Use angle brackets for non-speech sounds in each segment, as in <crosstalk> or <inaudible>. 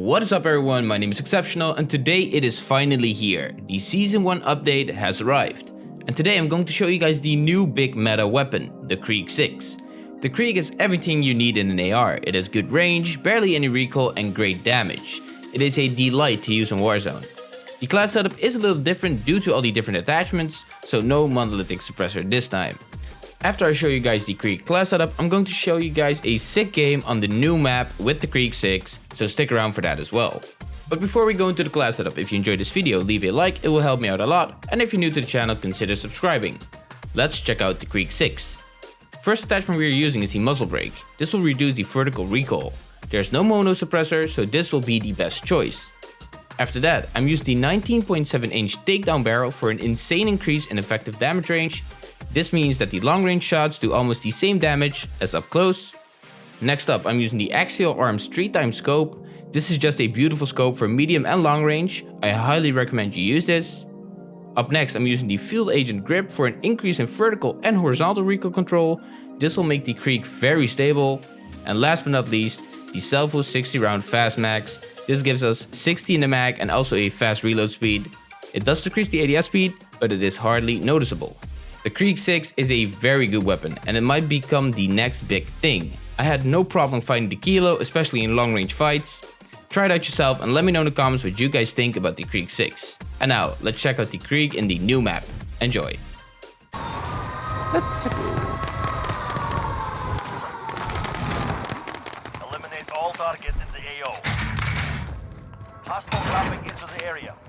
What is up everyone, my name is Exceptional and today it is finally here. The season 1 update has arrived. And today I'm going to show you guys the new big meta weapon, the Krig 6. The Krig is everything you need in an AR. It has good range, barely any recoil and great damage. It is a delight to use in Warzone. The class setup is a little different due to all the different attachments, so no monolithic suppressor this time. After I show you guys the Krig class setup, I'm going to show you guys a sick game on the new map with the Krig 6, so stick around for that as well. But before we go into the class setup, if you enjoyed this video, leave a like, it will help me out a lot, and if you're new to the channel, consider subscribing. Let's check out the Krig 6. First attachment we are using is the muzzle brake. This will reduce the vertical recoil. There's no mono suppressor, so this will be the best choice. After that, I'm using the 19.7 inch takedown barrel for an insane increase in effective damage range this means that the long range shots do almost the same damage as up close. Next up, I'm using the Axial Arms 3 time scope. This is just a beautiful scope for medium and long range. I highly recommend you use this. Up next, I'm using the Field Agent grip for an increase in vertical and horizontal recoil control. This will make the Krig very stable. And last but not least, the Salvo 60 round Fast Mags. This gives us 60 in the mag and also a fast reload speed. It does decrease the ADS speed, but it is hardly noticeable. The Krig 6 is a very good weapon and it might become the next big thing. I had no problem fighting the Kilo, especially in long range fights. Try it out yourself and let me know in the comments what you guys think about the Krig 6. And now, let's check out the Krig in the new map. Enjoy.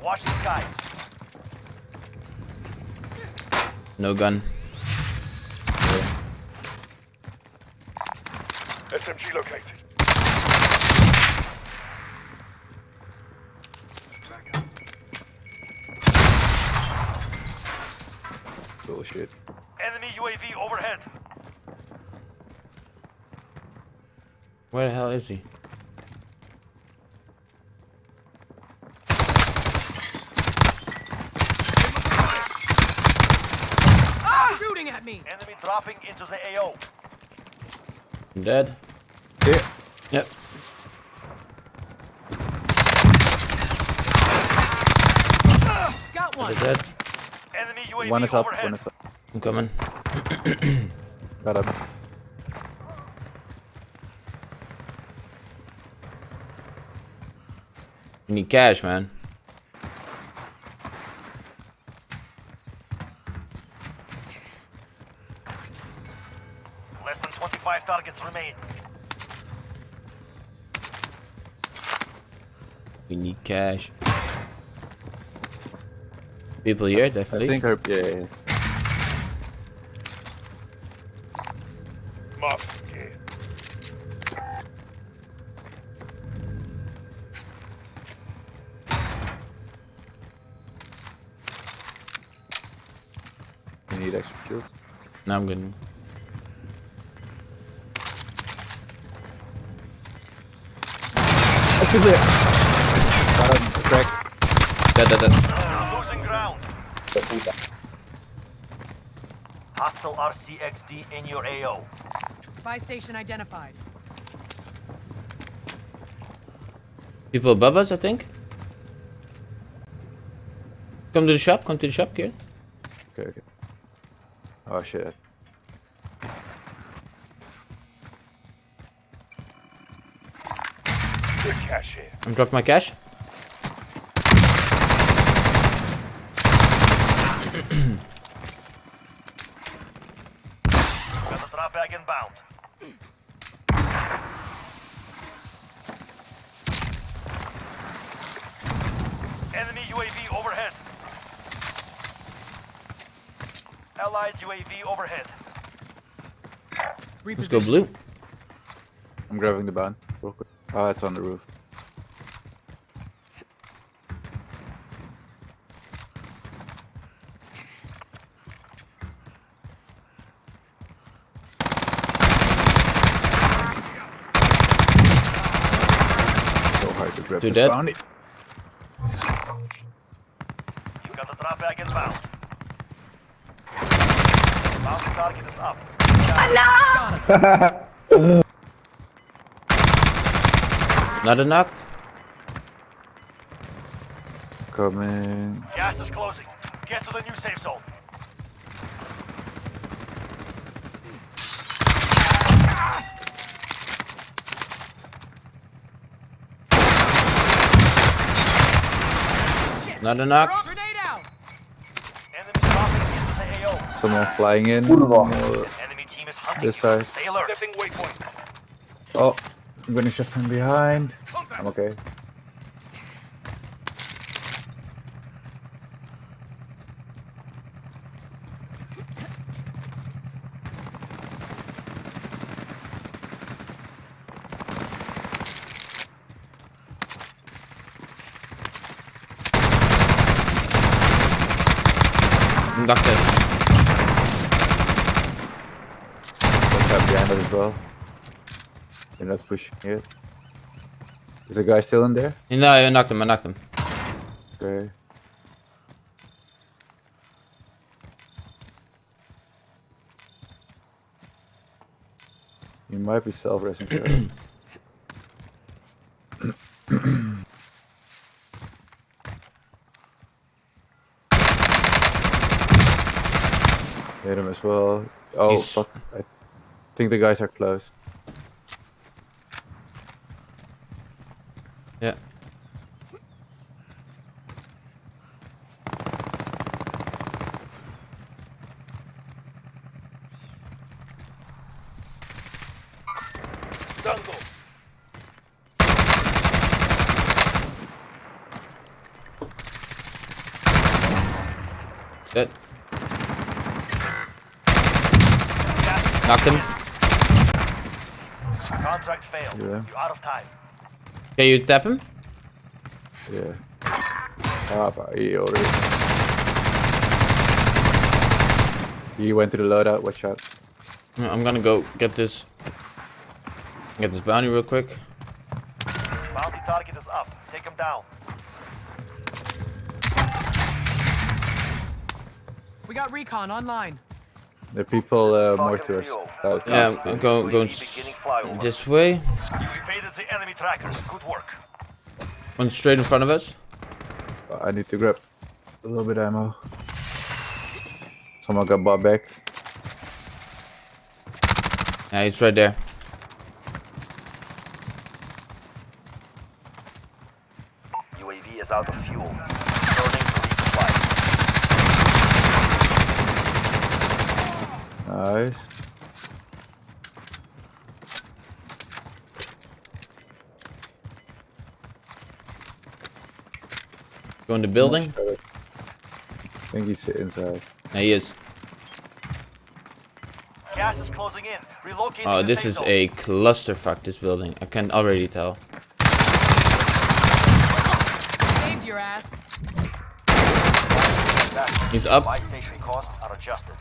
Watch the skies. No gun. SMG located. Bullshit. Enemy UAV overhead. Where the hell is he? At me! Enemy dropping into the AO. I'm dead. Here. Yep. Got one! Is dead? Enemy UAV One is up, overhead. one is up. I'm coming. <clears throat> Got him. You need cash, man. Less than 25 targets remain. We need cash. People here, definitely. I think her, yeah, yeah, yeah. You need extra shields. Now I'm good. Got him. Crack. Dead, dead, dead. Losing ground. Hostile RCXD in your AO. Buy station identified. People above us, I think. Come to the shop, come to the shop, kid. Okay, okay. Oh shit. I'm dropping my cash. Got the drop bag inbound. Enemy UAV overhead. Allied UAV overhead. Let's go blue. I'm grabbing the ban real quick. Oh, it's on the roof. Grab dead. bounty. You've got the drop back inbound. Bounty target is up. Enough! <laughs> Not a knock. Coming. Gas is closing. Get to the new safe zone. Not a knock. Grenade out! Enemy dropping into the AO. Someone flying in. Enemy team is hunting This side. Stay alert. Oh, I'm gonna shift from behind. I'm okay. Mm, it. Watch out behind us as well. They're not pushing yet. Is the guy still in there? No, I knocked him. I knocked him. Okay. You might be self-resing. <clears throat> Hit him as well. Oh He's- fuck! I think the guys are close. Yeah. Dead. Knocked him. Contract failed. Yeah. You're out of time. Can you tap him? Yeah. Ah, fuck, he already. He went through the loadout. Watch out. I'm gonna go get this. Get this bounty real quick. Bounty target is up. Take him down. We got recon online. The people uh, more to us. Uh, Yeah, us. I'm go, going s- this way. You the enemy. Good work. One straight in front of us. I need to grab a little bit of ammo. Someone got bought back. Yeah, he's right there. UAV is out of fuel. Nice. Go in the building. I think he's inside. Yeah, he is. Gas is closing in. Relocate Oh, this is zone. a clusterfuck. This building. I can already tell. Saved your ass. He's up. Buy station costs are adjusted.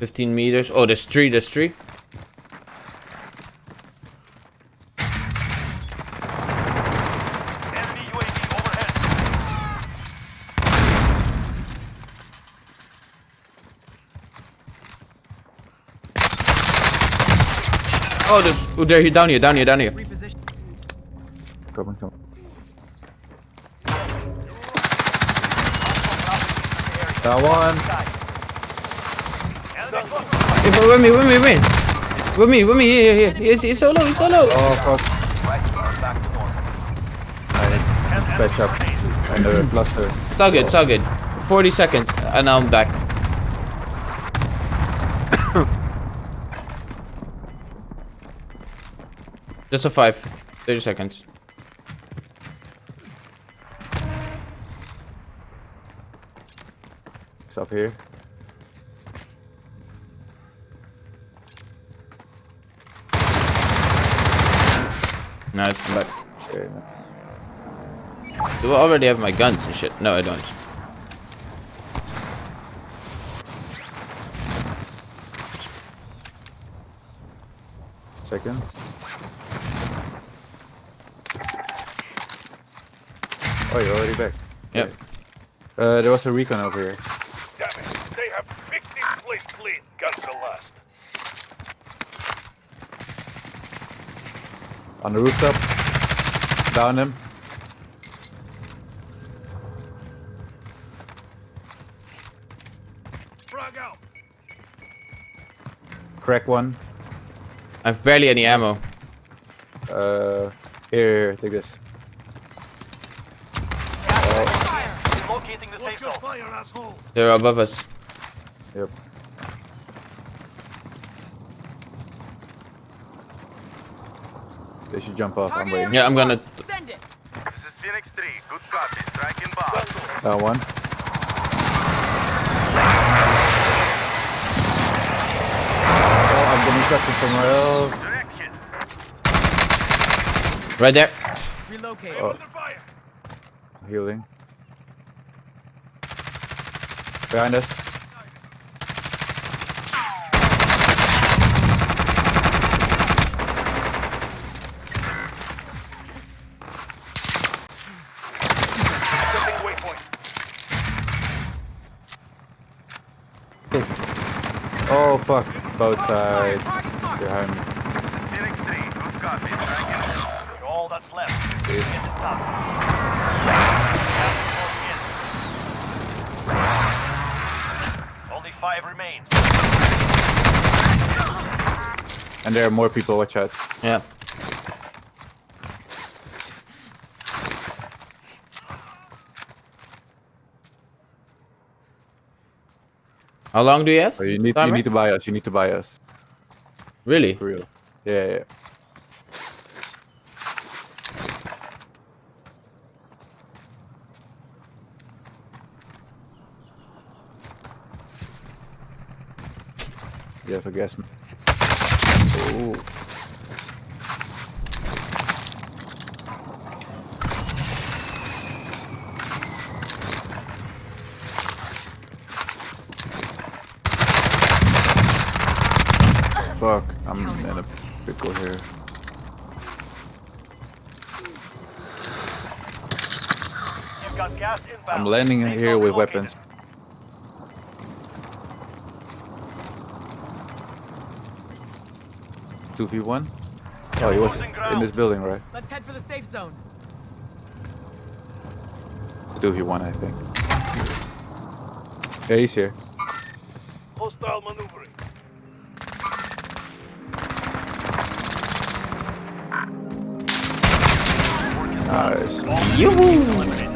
Fifteen meters. Oh, there's three. There's three. Oh, there's. Oh, there. He down here. Down here. Down here. Come on, come on. That one. But with me. With me. With me. With me. With me. Here. Here. here. He's, he's so low. He's so low. Oh fuck. Prices are back. I patch up. And the uh, cluster. It's all good. It's all good. 40 seconds, and now I'm back. <coughs> Just a five. 30 seconds. It's up here. Nice, I'm back. Okay, man. Do I already have my guns and shit? No, I don't. Seconds. Oh, you're already back. Yep. Uh, there was a recon over here. Damn it. They have picked this place clean. Guns are last. On the rooftop. Down him. Crack one. I've barely any ammo. Uh, here, here, take this. Locating the safe zone. They're above us. Yep. They should jump off. I'm waiting. Yeah, I'm gonna- marked. Send it. This is Phoenix 3. Good copy. Striking bomb. Down one. Oh, I'm getting shot from somewhere else. Right there. Relocate. Oh. Healing. Behind us. <laughs> Oh fuck. Both sides. Behind me. Phoenix 3. Good copy. Striking. All that's left. Only five remain. And there are more people, watch out. Yeah. How long do you have? Oh, you need you need to buy us, you need to buy us. Really? For real. Yeah, yeah. You have a guess. Oh. Fuck, I'm in a pickle here. You've got gas. I'm landing Safe here with weapons. Two v one. Oh, he was in this building, right? Let's head for the safe zone. Two v one, I think. Yeah, he's here. Nice. Yoo-hoo!